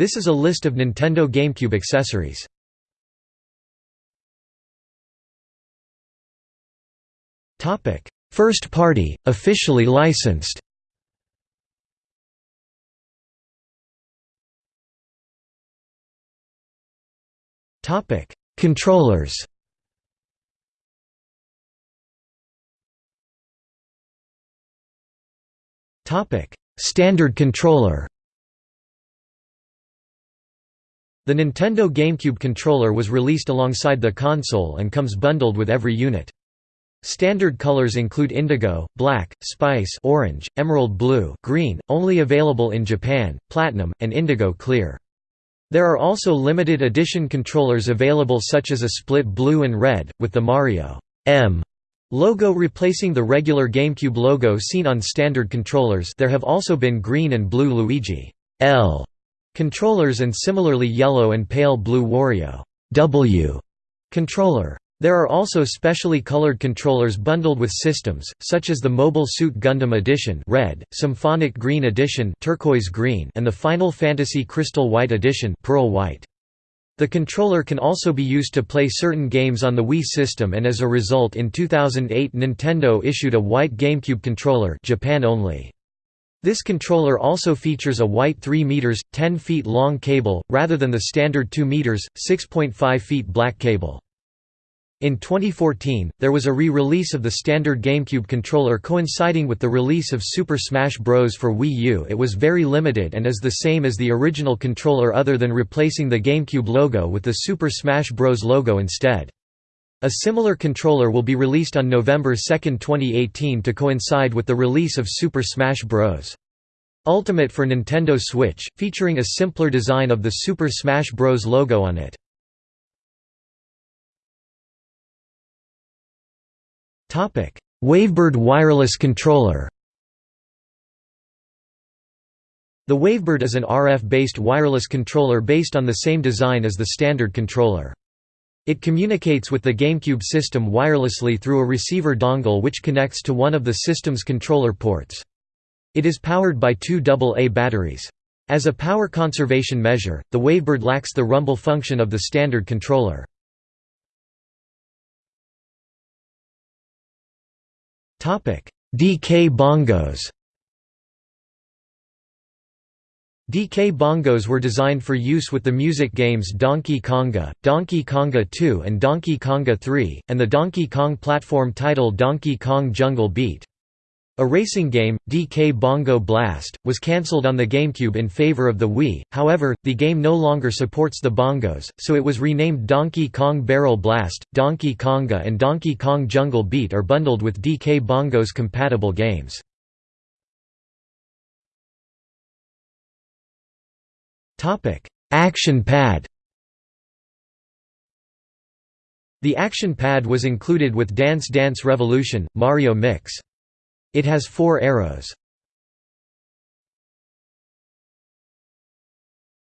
This is a list of Nintendo GameCube accessories. First party, officially licensed. Topic: Controllers. Topic: Standard controller The Nintendo GameCube controller was released alongside the console and comes bundled with every unit. Standard colors include indigo, black, spice orange, emerald blue green, only available in Japan, platinum, and indigo clear. There are also limited edition controllers available such as a split blue and red, with the Mario M logo replacing the regular GameCube logo seen on standard controllers there have also been green and blue Luigi L controllers and similarly yellow and pale blue Wario W controller. There are also specially colored controllers bundled with systems, such as the Mobile Suit Gundam Edition red, Symphonic Green Edition turquoise green, and the Final Fantasy Crystal White Edition pearl white. The controller can also be used to play certain games on the Wii system and as a result in 2008 Nintendo issued a white GameCube controller Japan only. This controller also features a white 3 meters 10 feet long cable rather than the standard 2 meters 6.5 feet black cable. In 2014, there was a re-release of the standard GameCube controller coinciding with the release of Super Smash Bros. for Wii U it was very limited and is the same as the original controller other than replacing the GameCube logo with the Super Smash Bros. logo instead. A similar controller will be released on November 2, 2018 to coincide with the release of Super Smash Bros. Ultimate for Nintendo Switch, featuring a simpler design of the Super Smash Bros. logo on it. Wavebird wireless controller The Wavebird is an RF-based wireless controller based on the same design as the standard controller. It communicates with the GameCube system wirelessly through a receiver dongle which connects to one of the system's controller ports. It is powered by two AA batteries. As a power conservation measure, the Wavebird lacks the rumble function of the standard controller. DK bongos DK bongos were designed for use with the music games Donkey Konga, Donkey Konga 2 and Donkey Konga 3, and the Donkey Kong platform title Donkey Kong Jungle Beat. A racing game, DK Bongo Blast, was cancelled on the GameCube in favor of the Wii, however, the game no longer supports the bongos, so it was renamed Donkey Kong Barrel Blast. Donkey Konga and Donkey Kong Jungle Beat are bundled with DK Bongo's compatible games. Action Pad The Action Pad was included with Dance Dance Revolution, Mario Mix. It has four arrows.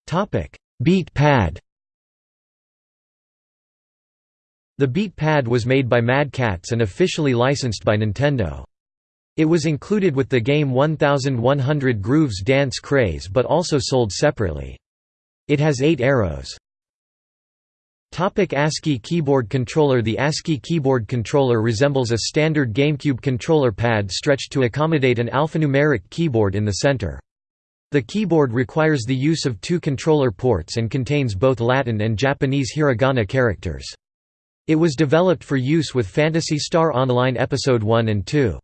Topic: Beat pad The Beat Pad was made by Mad Catz and officially licensed by Nintendo. It was included with the game 1100 Grooves Dance Craze but also sold separately. It has eight arrows. Topic ASCII keyboard controller The ASCII keyboard controller resembles a standard GameCube controller pad stretched to accommodate an alphanumeric keyboard in the center. The keyboard requires the use of two controller ports and contains both Latin and Japanese hiragana characters. It was developed for use with Phantasy Star Online Episode 1 and 2.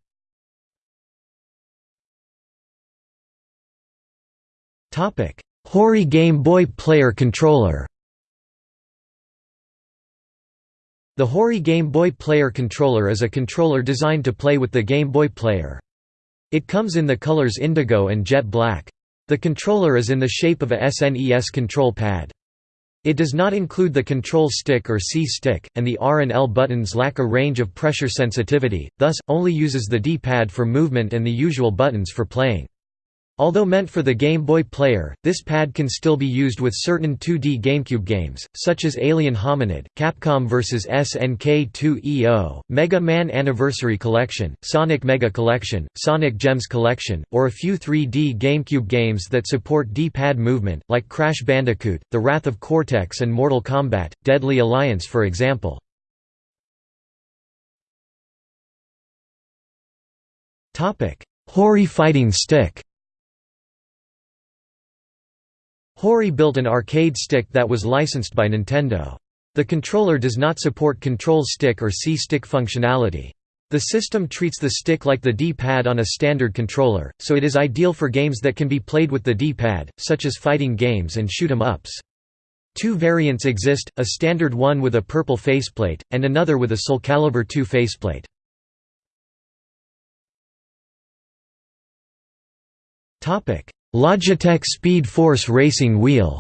Hori Game Boy Player controller The Hori Game Boy Player controller is a controller designed to play with the Game Boy Player. It comes in the colors indigo and jet black. The controller is in the shape of a SNES control pad. It does not include the control stick or C-stick, and the R and L buttons lack a range of pressure sensitivity, thus, only uses the D-pad for movement and the usual buttons for playing. Although meant for the Game Boy player, this pad can still be used with certain 2D GameCube games, such as Alien Hominid, Capcom vs. SNK 2EO, Mega Man Anniversary Collection, Sonic Mega Collection, Sonic Gems Collection, or a few 3D GameCube games that support D-pad movement, like Crash Bandicoot, The Wrath of Cortex and Mortal Kombat, Deadly Alliance for example. Hori fighting stick Hori built an arcade stick that was licensed by Nintendo. The controller does not support control stick or C-stick functionality. The system treats the stick like the D-pad on a standard controller, so it is ideal for games that can be played with the D-pad, such as fighting games and shoot 'em ups. Two variants exist, a standard one with a purple faceplate, and another with a Soul Calibur 2 faceplate. Logitech Speed Force Racing Wheel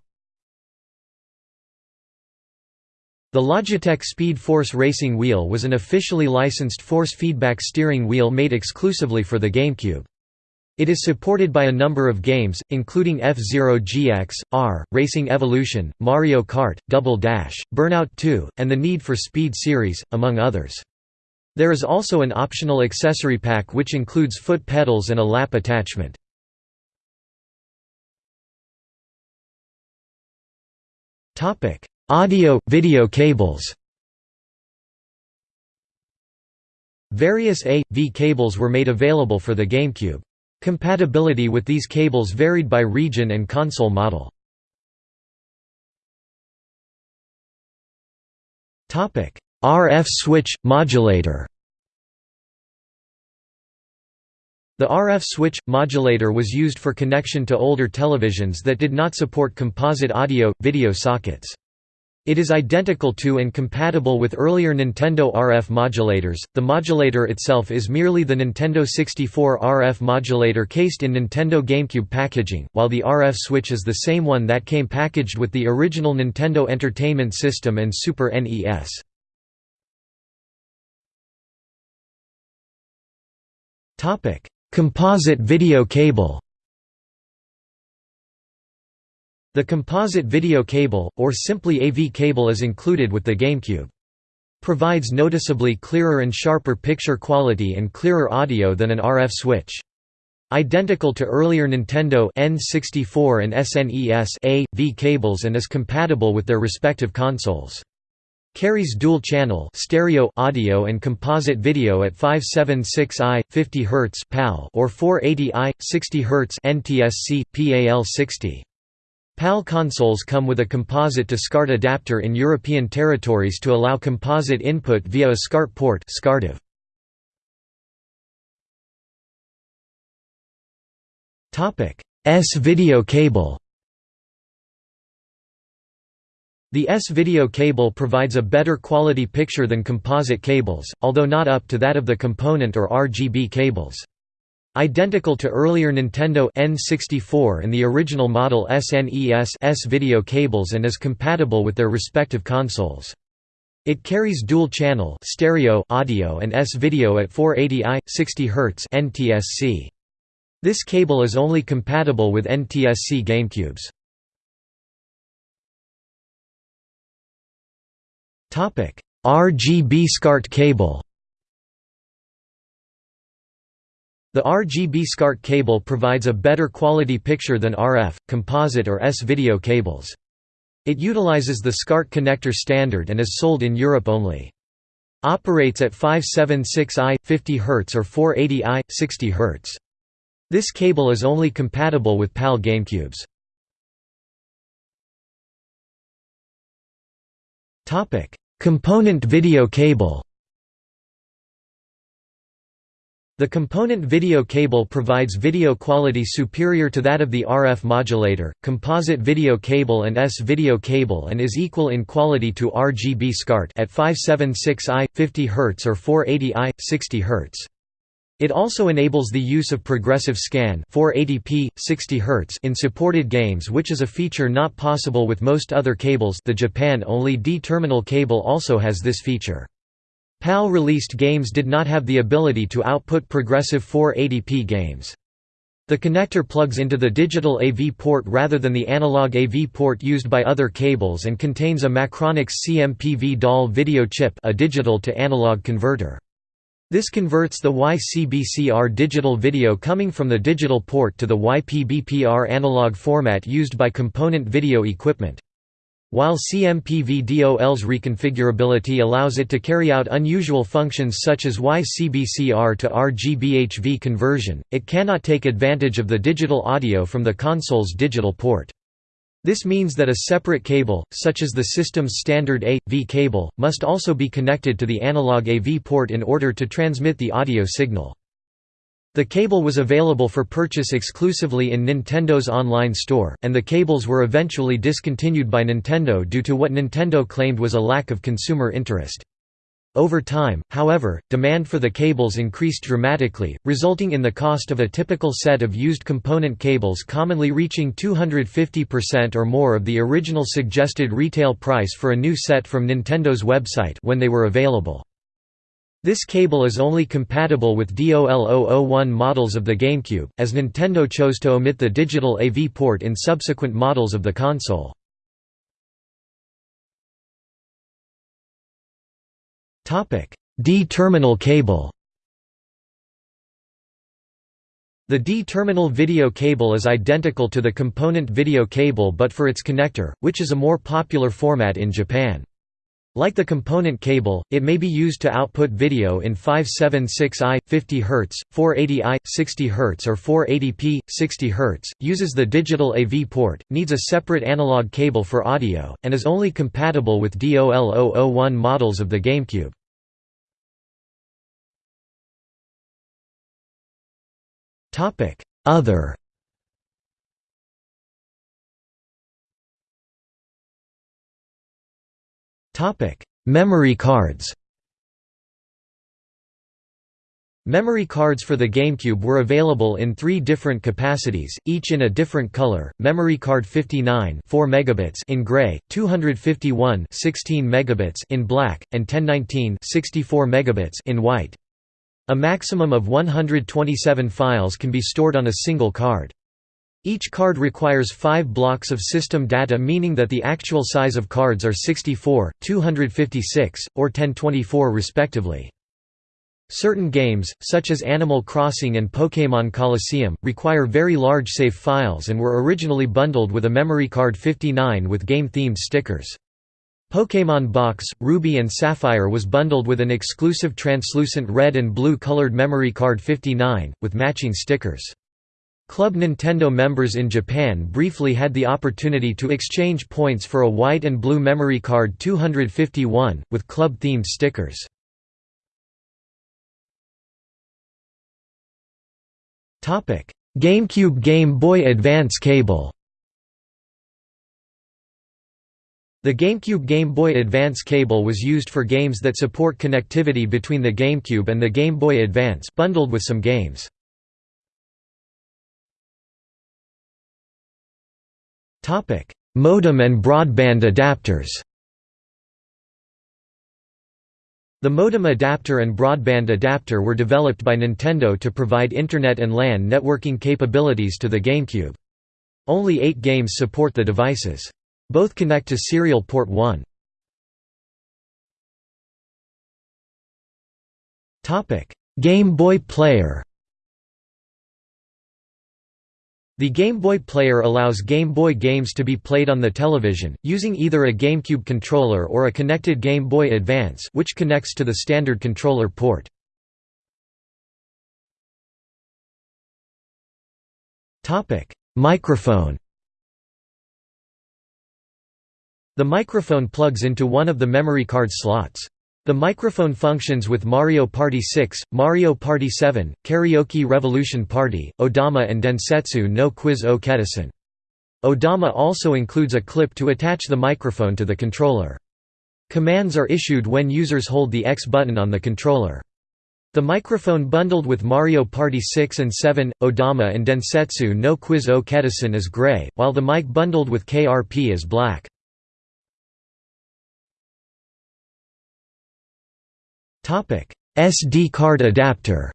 The Logitech Speed Force Racing Wheel was an officially licensed force feedback steering wheel made exclusively for the GameCube. It is supported by a number of games, including F-Zero GX, R, Racing Evolution, Mario Kart, Double Dash, Burnout 2, and the Need for Speed series, among others. There is also an optional accessory pack which includes foot pedals and a lap attachment. Topic: Audio video cables. Various A/V cables were made available for the GameCube. Compatibility with these cables varied by region and console model. Topic: RF switch modulator. The RF switch modulator was used for connection to older televisions that did not support composite audio video sockets. It is identical to and compatible with earlier Nintendo RF modulators. The modulator itself is merely the Nintendo 64 RF modulator cased in Nintendo GameCube packaging, while the RF switch is the same one that came packaged with the original Nintendo Entertainment System and Super NES. Topic: Composite video cable The composite video cable, or simply AV cable is included with the GameCube. Provides noticeably clearer and sharper picture quality and clearer audio than an RF switch. Identical to earlier Nintendo N64 and SNES A.V cables and is compatible with their respective consoles. Carries dual-channel stereo audio and composite video at 576i 50 Hz PAL or 480i 60 Hz NTSC PAL60. PAL consoles come with a composite to SCART adapter in European territories to allow composite input via a SCART port SCARTIV. S-video cable The S-video cable provides a better quality picture than composite cables, although not up to that of the component or RGB cables. Identical to earlier Nintendo N64 and the original model SNES S-video cables and is compatible with their respective consoles. It carries dual-channel stereo audio and S-video at 480i 60 Hz NTSC. This cable is only compatible with NTSC GameCubes. RGB SCART cable The RGB SCART cable provides a better quality picture than RF, composite or S-video cables. It utilizes the SCART connector standard and is sold in Europe only. Operates at 576i, 50 Hz or 480i, 60 Hz. This cable is only compatible with PAL GameCubes. Component video cable The component video cable provides video quality superior to that of the RF modulator, composite video cable and S-video cable and is equal in quality to RGB SCART at 576i, 50 Hz or 480i, 60 Hz. It also enables the use of progressive scan 480p, 60 Hz in supported games which is a feature not possible with most other cables the Japan-only D-terminal cable also has this feature. PAL-released games did not have the ability to output progressive 480p games. The connector plugs into the digital AV port rather than the analog AV port used by other cables and contains a Macronix CMPV DOL video chip a digital to analog converter. This converts the YCBCR digital video coming from the digital port to the YPBPR analog format used by component video equipment. While CMPV-DOL's reconfigurability allows it to carry out unusual functions such as YCBCR to RGBHV conversion, it cannot take advantage of the digital audio from the console's digital port. This means that a separate cable, such as the system's standard A-V cable, must also be connected to the analog AV port in order to transmit the audio signal. The cable was available for purchase exclusively in Nintendo's online store, and the cables were eventually discontinued by Nintendo due to what Nintendo claimed was a lack of consumer interest. Over time, however, demand for the cables increased dramatically, resulting in the cost of a typical set of used component cables commonly reaching 250% or more of the original suggested retail price for a new set from Nintendo's website when they were available. This cable is only compatible with DOL-001 models of the GameCube, as Nintendo chose to omit the digital AV port in subsequent models of the console. D-terminal cable The D-terminal video cable is identical to the component video cable but for its connector, which is a more popular format in Japan. Like the component cable, it may be used to output video in 576i 50 Hz, 480i 60 Hz or 480p 60 Hz, uses the digital AV port, needs a separate analog cable for audio, and is only compatible with DOL-001 models of the GameCube. Other Topic: Memory cards. Memory cards for the GameCube were available in three different capacities, each in a different color. Memory card 59 4 megabits in gray, 251 16 megabits in black, and 1019 64 megabits in white. A maximum of 127 files can be stored on a single card. Each card requires 5 blocks of system data meaning that the actual size of cards are 64, 256, or 1024 respectively. Certain games, such as Animal Crossing and Pokémon Colosseum, require very large save files and were originally bundled with a memory card 59 with game-themed stickers. Pokémon Box, Ruby and Sapphire was bundled with an exclusive translucent red and blue colored memory card 59, with matching stickers. Club Nintendo members in Japan briefly had the opportunity to exchange points for a white and blue memory card 251, with club-themed stickers. GameCube Game Boy Advance cable The GameCube Game Boy Advance cable was used for games that support connectivity between the GameCube and the Game Boy Advance bundled with some games. Modem and broadband adapters. The modem adapter and broadband adapter were developed by Nintendo to provide Internet and LAN networking capabilities to the GameCube. Only eight games support the devices. Both connect to Serial Port 1. Game Boy Player The Game Boy Player allows Game Boy games to be played on the television, using either a GameCube controller or a connected Game Boy Advance which connects to the standard controller port. Microphone The microphone plugs into one of the memory card slots. The microphone functions with Mario Party 6, Mario Party 7, Karaoke Revolution Party, Odama and Densetsu no Quiz o Ketteisen. Odama also includes a clip to attach the microphone to the controller. Commands are issued when users hold the X button on the controller. The microphone bundled with Mario Party 6 and 7, Odama and Densetsu no Quiz o Ketteisen is gray, while the mic bundled with KRP is black. SD card adapter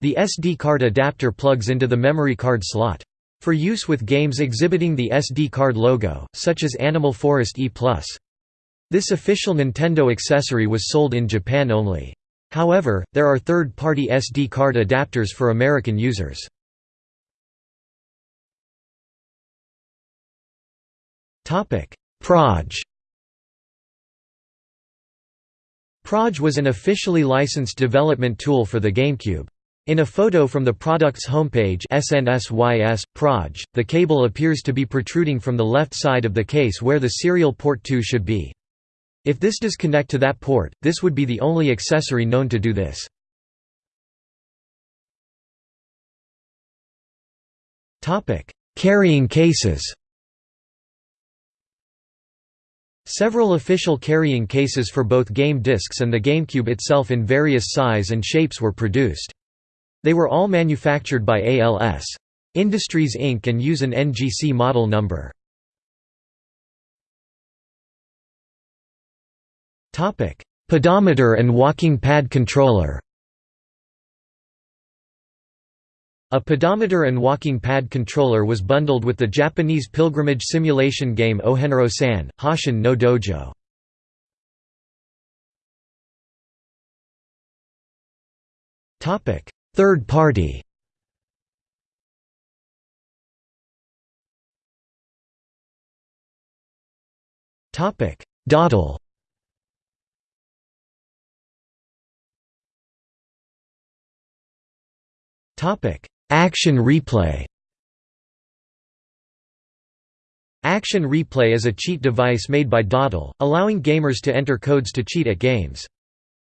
The SD card adapter plugs into the memory card slot. For use with games exhibiting the SD card logo, such as Animal Forest E+. This official Nintendo accessory was sold in Japan only. However, there are third-party SD card adapters for American users. Proj Proj was an officially licensed development tool for the GameCube. In a photo from the product's homepage SNSYS, Proj, the cable appears to be protruding from the left side of the case where the serial port 2 should be. If this does connect to that port, this would be the only accessory known to do this. Carrying cases Several official carrying cases for both game discs and the GameCube itself in various size and shapes were produced. They were all manufactured by ALS. Industries Inc. and use an NGC model number. Pedometer and walking pad controller A pedometer and walking pad controller was bundled with the Japanese pilgrimage simulation game Ohenro-san, Hashin no Dojo. Third party Datel Action replay Action Replay is a cheat device made by Datel, allowing gamers to enter codes to cheat at games.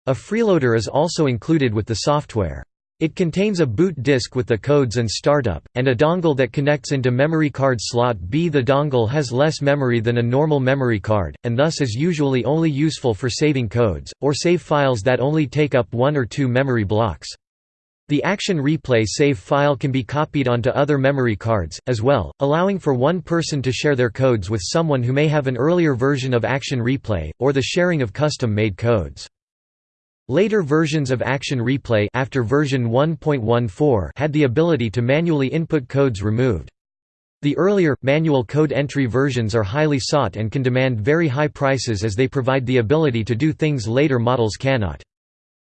A freeloader is also included with the software. It contains a boot disk with the codes and startup, and a dongle that connects into memory card slot B. The dongle has less memory than a normal memory card, and thus is usually only useful for saving codes, or save files that only take up one or two memory blocks. The Action Replay save file can be copied onto other memory cards, as well, allowing for one person to share their codes with someone who may have an earlier version of Action Replay, or the sharing of custom-made codes. Later versions of Action Replay after version 1.14 had the ability to manually input codes removed. The earlier, manual code entry versions are highly sought and can demand very high prices as they provide the ability to do things later models cannot.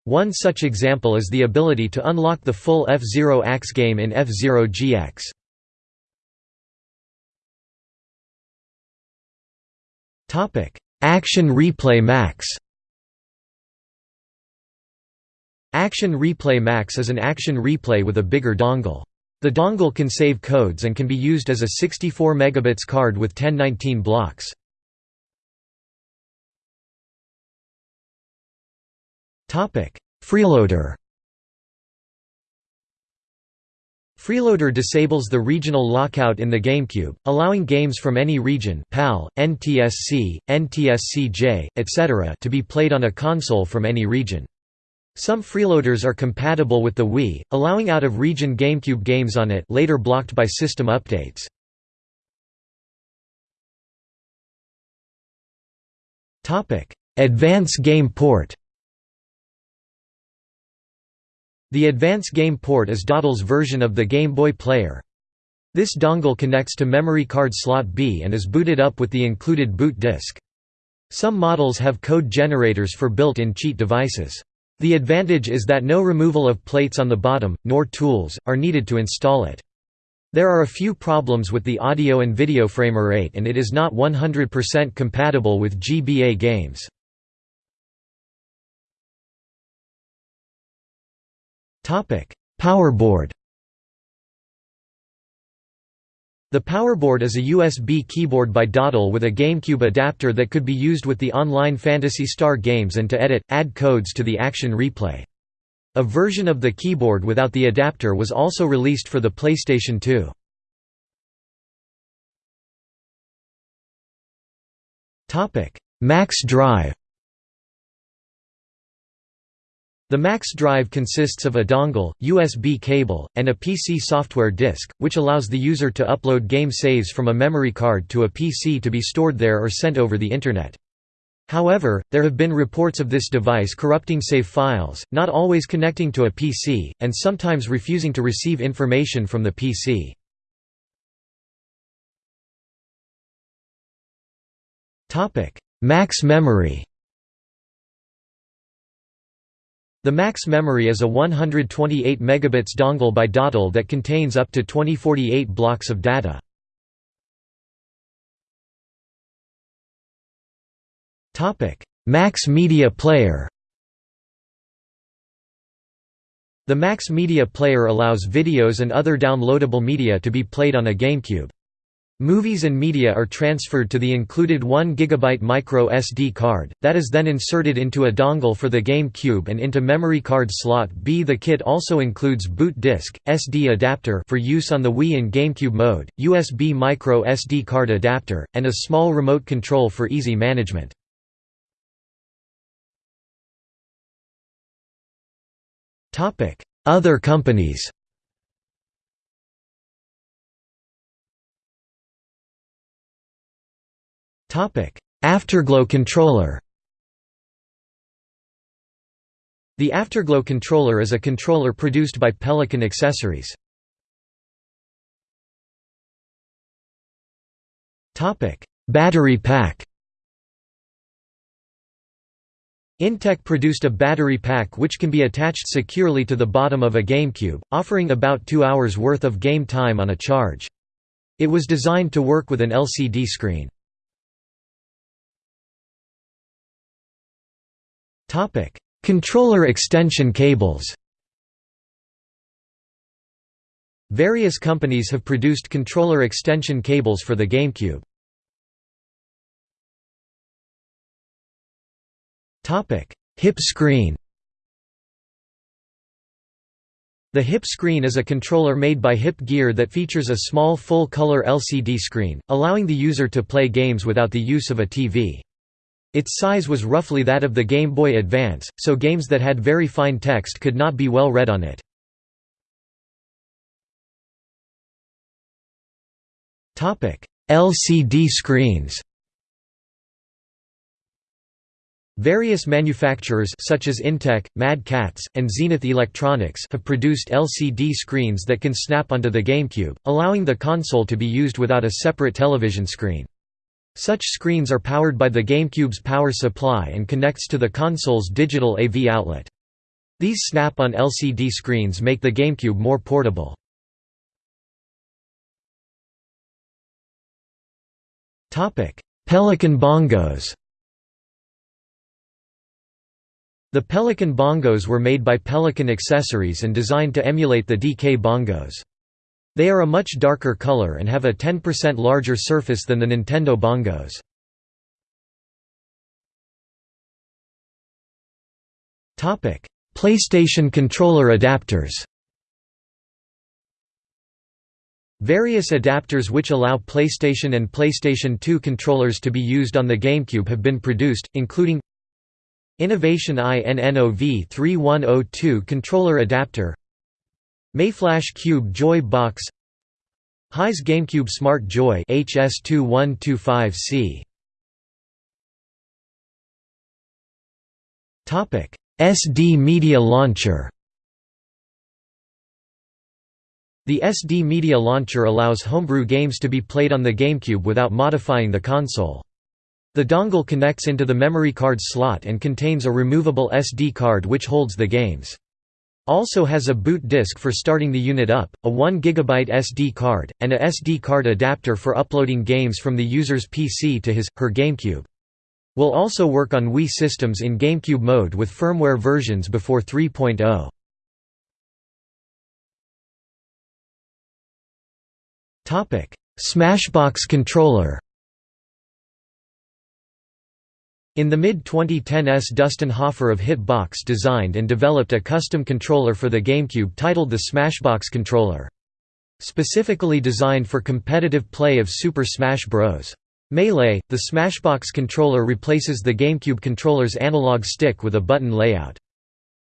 One such example is the ability to unlock the full F-Zero AX game in F-Zero GX. Action Replay Max Action Replay Max is an action replay with a bigger dongle. The dongle can save codes and can be used as a 64 megabits card with 1019 blocks. Freeloader Freeloader disables the regional lockout in the GameCube, allowing games from any region PAL, NTSC, NTSC-J, etc. to be played on a console from any region. Some freeloaders are compatible with the Wii, allowing out-of-region GameCube games on it later blocked by system updates. Advance Game Port The Advance Game Port is Datel's version of the Game Boy Player. This dongle connects to memory card slot B and is booted up with the included boot disk. Some models have code generators for built-in cheat devices. The advantage is that no removal of plates on the bottom, nor tools, are needed to install it. There are a few problems with the audio and video frame rate and it is not 100% compatible with GBA games. Powerboard The Powerboard is a USB keyboard by Datel with a GameCube adapter that could be used with the online Phantasy Star games and to edit, add codes to the Action Replay. A version of the keyboard without the adapter was also released for the PlayStation 2. Max Drive The Max drive consists of a dongle, USB cable, and a PC software disk, which allows the user to upload game saves from a memory card to a PC to be stored there or sent over the Internet. However, there have been reports of this device corrupting save files, not always connecting to a PC, and sometimes refusing to receive information from the PC. Max memory The max memory is a 128 megabits dongle by Datel that contains up to 2048 blocks of data. Topic: Max Media Player The Max Media Player allows videos and other downloadable media to be played on a GameCube. Movies and media are transferred to the included 1 GB micro SD card, that is then inserted into a dongle for the GameCube and into memory card slot B. The kit also includes boot disc, SD adapter for use on the Wii in GameCube mode, USB micro SD card adapter, and a small remote control for easy management. Other companies Afterglow controller The Afterglow controller is a controller produced by Pelican Accessories. Battery pack Intec produced a battery pack which can be attached securely to the bottom of a GameCube, offering about two hours worth of game time on a charge. It was designed to work with an LCD screen. Controller extension cables Various companies have produced controller extension cables for the GameCube. Hip screen The hip screen is a controller made by Hip Gear that features a small full-color LCD screen, allowing the user to play games without the use of a TV. Its size was roughly that of the Game Boy Advance, so games that had very fine text could not be well read on it. LCD screens Various manufacturers such as Intec, Mad Catz, and Zenith Electronics have produced LCD screens that can snap onto the GameCube, allowing the console to be used without a separate television screen. Such screens are powered by the GameCube's power supply and connects to the console's digital AV outlet. These snap-on LCD screens make the GameCube more portable. Pelican bongos The Pelican bongos were made by Pelican Accessories and designed to emulate the DK bongos. They are a much darker color and have a 10% larger surface than the Nintendo bongos. PlayStation controller adapters Various adapters which allow PlayStation and PlayStation 2 controllers to be used on the GameCube have been produced, including Innovation INNOV 3102 controller adapter Mayflash Cube Joy Box Heis GameCube Smart Joy HS2125C Topic SD Media Launcher The SD Media Launcher allows homebrew games to be played on the GameCube without modifying the console. The dongle connects into the memory card slot and contains a removable SD card which holds the games. Also has a boot disk for starting the unit up, a 1 GB SD card, and a SD card adapter for uploading games from the user's PC to his, her GameCube. Will also work on Wii systems in GameCube mode with firmware versions before 3.0. Smashbox controller in the mid-2010s Dustin Huffer of Hitbox designed and developed a custom controller for the GameCube titled the Smashbox controller. Specifically designed for competitive play of Super Smash Bros. Melee, the Smashbox controller replaces the GameCube controller's analog stick with a button layout.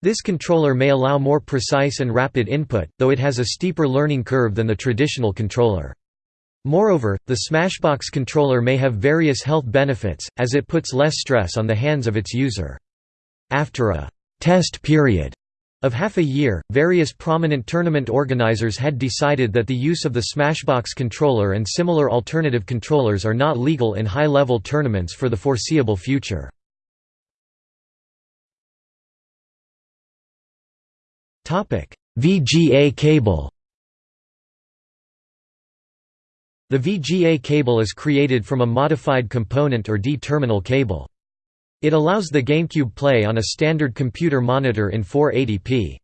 This controller may allow more precise and rapid input, though it has a steeper learning curve than the traditional controller. Moreover, the Smashbox controller may have various health benefits, as it puts less stress on the hands of its user. After a «test period» of half a year, various prominent tournament organizers had decided that the use of the Smashbox controller and similar alternative controllers are not legal in high-level tournaments for the foreseeable future. VGA cable The VGA cable is created from a modified component or D-terminal cable. It allows the GameCube play on a standard computer monitor in 480p.